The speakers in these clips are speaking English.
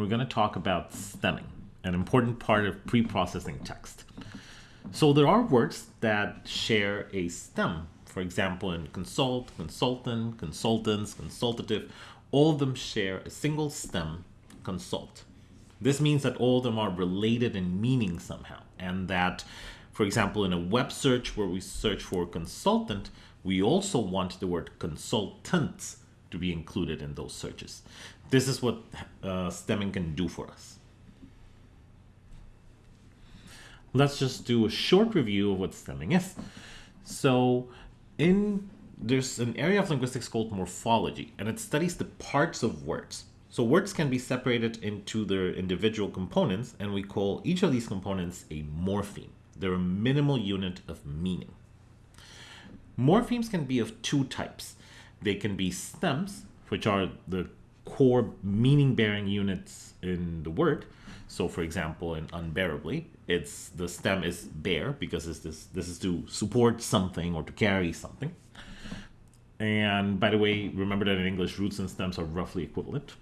we're going to talk about stemming, an important part of pre-processing text. So there are words that share a stem. For example, in consult, consultant, consultants, consultative, all of them share a single stem, consult. This means that all of them are related in meaning somehow, and that, for example, in a web search where we search for consultant, we also want the word consultants to be included in those searches. This is what uh, stemming can do for us. Let's just do a short review of what stemming is. So in there's an area of linguistics called morphology, and it studies the parts of words. So words can be separated into their individual components, and we call each of these components a morpheme. They're a minimal unit of meaning. Morphemes can be of two types. They can be stems, which are the core meaning-bearing units in the word. So for example, in unbearably, it's the stem is bear because it's this this is to support something or to carry something. And by the way, remember that in English, roots and stems are roughly equivalent.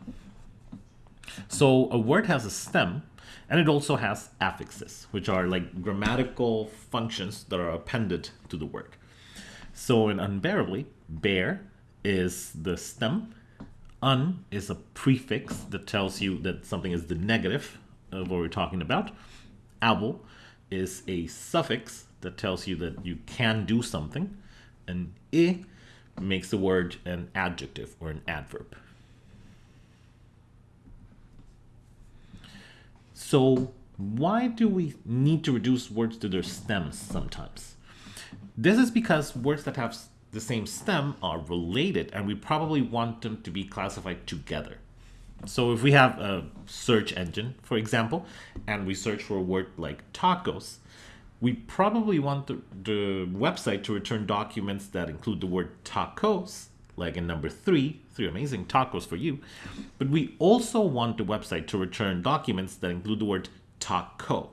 So a word has a stem, and it also has affixes, which are like grammatical functions that are appended to the word. So in unbearably, bear is the stem. Un is a prefix that tells you that something is the negative of what we're talking about. Able is a suffix that tells you that you can do something. And i makes the word an adjective or an adverb. So why do we need to reduce words to their stems sometimes? This is because words that have the same stem are related and we probably want them to be classified together. So if we have a search engine, for example, and we search for a word like tacos, we probably want the, the website to return documents that include the word tacos, like in number three, three amazing tacos for you. But we also want the website to return documents that include the word taco,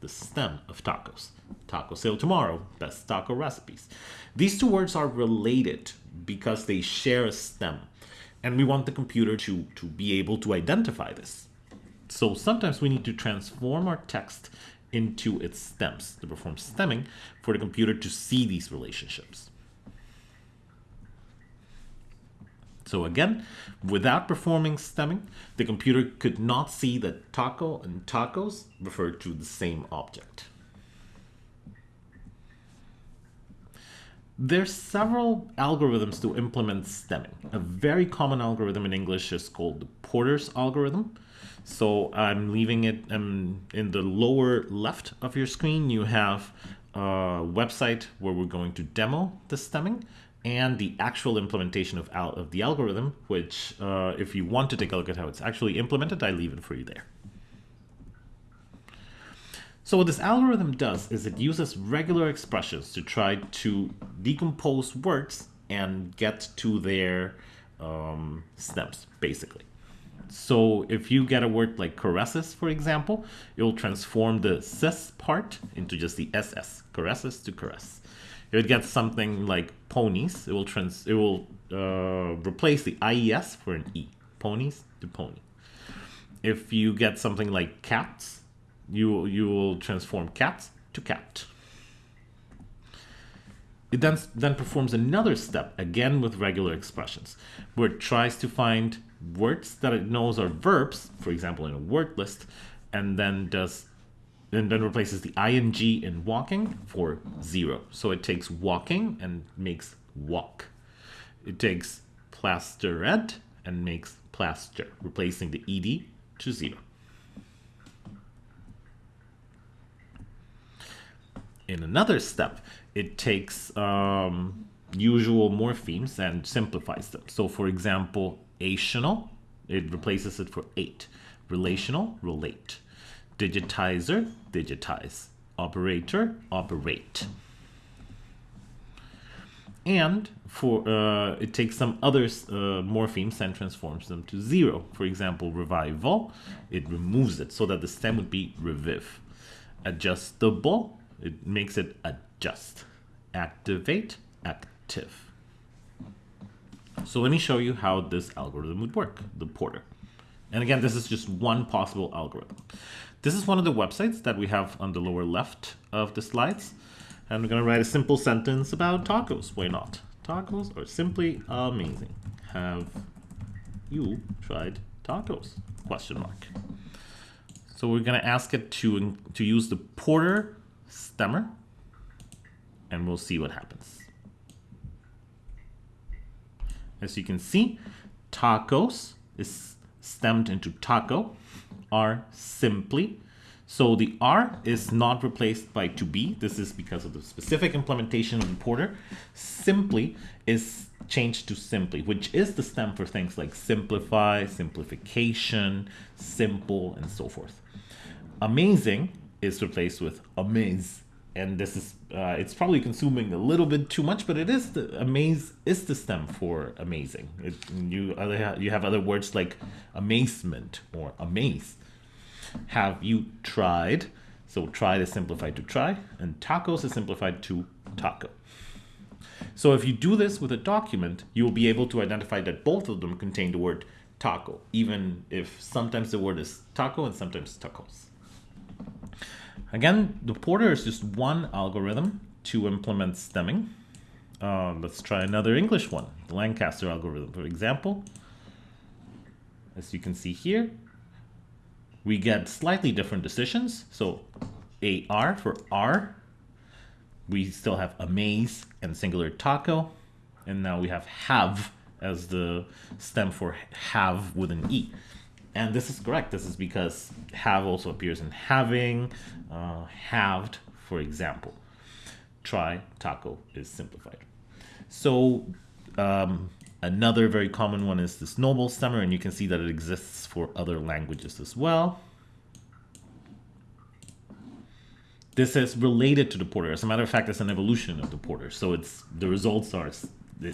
the stem of tacos. Taco sale tomorrow, best taco recipes. These two words are related because they share a stem. And we want the computer to, to be able to identify this. So sometimes we need to transform our text into its stems to perform stemming for the computer to see these relationships. So again, without performing stemming, the computer could not see that taco and tacos refer to the same object. There's several algorithms to implement stemming. A very common algorithm in English is called the Porter's algorithm. So I'm leaving it um, in the lower left of your screen. You have a website where we're going to demo the stemming and the actual implementation of, of the algorithm, which uh, if you want to take a look at how it's actually implemented, I leave it for you there. So what this algorithm does is it uses regular expressions to try to decompose words and get to their um, stems, basically. So if you get a word like caresses, for example, it will transform the cis part into just the ss, caresses to caress. If it gets something like ponies, it will trans it will uh, replace the ies for an e, ponies to pony. If you get something like cats, you, you will transform cats to cat. It then, then performs another step, again with regular expressions, where it tries to find words that it knows are verbs, for example, in a word list, and then does and then replaces the ing in walking for zero. So it takes walking and makes walk. It takes plastered and makes plaster, replacing the ed to zero. in another step, it takes um, usual morphemes and simplifies them. So for example, ational, it replaces it for ate. Relational, relate. Digitizer, digitize. Operator, operate. And for uh, it takes some other uh, morphemes and transforms them to zero. For example, revival, it removes it so that the stem would be reviv. Adjustable, it makes it adjust. Activate, active. So let me show you how this algorithm would work, the porter. And again, this is just one possible algorithm. This is one of the websites that we have on the lower left of the slides. And we're going to write a simple sentence about tacos. Why not? Tacos are simply amazing. Have you tried tacos? Question mark. So we're going to ask it to, to use the Porter stemmer, and we'll see what happens. As you can see, tacos is stemmed into taco, are simply. So the R is not replaced by to be. This is because of the specific implementation of Porter. Simply is changed to simply, which is the stem for things like simplify, simplification, simple, and so forth. Amazing is replaced with amaze. And this is, uh, it's probably consuming a little bit too much, but it is the amaze is the stem for amazing. It, you other you have other words like amazement or amaze. Have you tried? So tried is simplified to try, and tacos is simplified to taco. So if you do this with a document, you will be able to identify that both of them contain the word taco, even if sometimes the word is taco and sometimes tacos. Again, the Porter is just one algorithm to implement stemming. Uh, let's try another English one, the Lancaster algorithm, for example. As you can see here, we get slightly different decisions. So AR for R, we still have amaze and singular taco. And now we have have as the stem for have with an E. And this is correct. This is because have also appears in having, uh, halved, for example. Try, taco is simplified. So um, another very common one is this Snowball stemmer, and you can see that it exists for other languages as well. This is related to the porter. As a matter of fact, it's an evolution of the porter. So it's the results are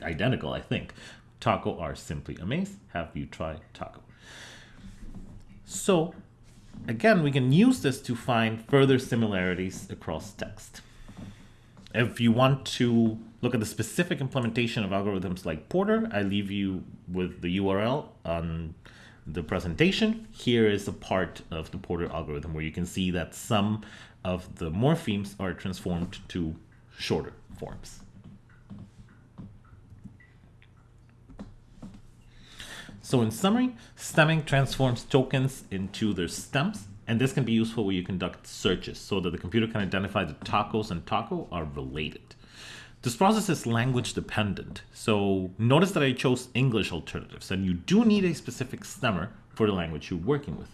identical, I think. Taco are simply amazed. Have you tried taco? So again, we can use this to find further similarities across text. If you want to look at the specific implementation of algorithms like Porter, I leave you with the URL on the presentation. Here is a part of the Porter algorithm where you can see that some of the morphemes are transformed to shorter forms. So in summary, stemming transforms tokens into their stems, and this can be useful when you conduct searches so that the computer can identify that tacos and taco are related. This process is language dependent, so notice that I chose English alternatives, and you do need a specific stemmer for the language you're working with.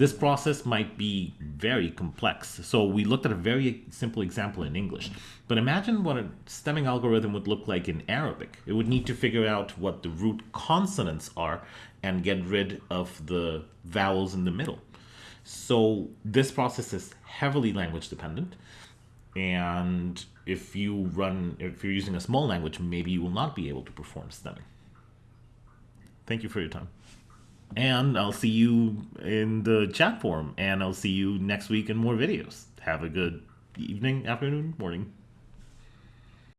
This process might be very complex. So we looked at a very simple example in English. But imagine what a stemming algorithm would look like in Arabic. It would need to figure out what the root consonants are and get rid of the vowels in the middle. So this process is heavily language dependent. And if you run, if you're using a small language, maybe you will not be able to perform stemming. Thank you for your time. And I'll see you in the chat forum. And I'll see you next week in more videos. Have a good evening, afternoon, morning.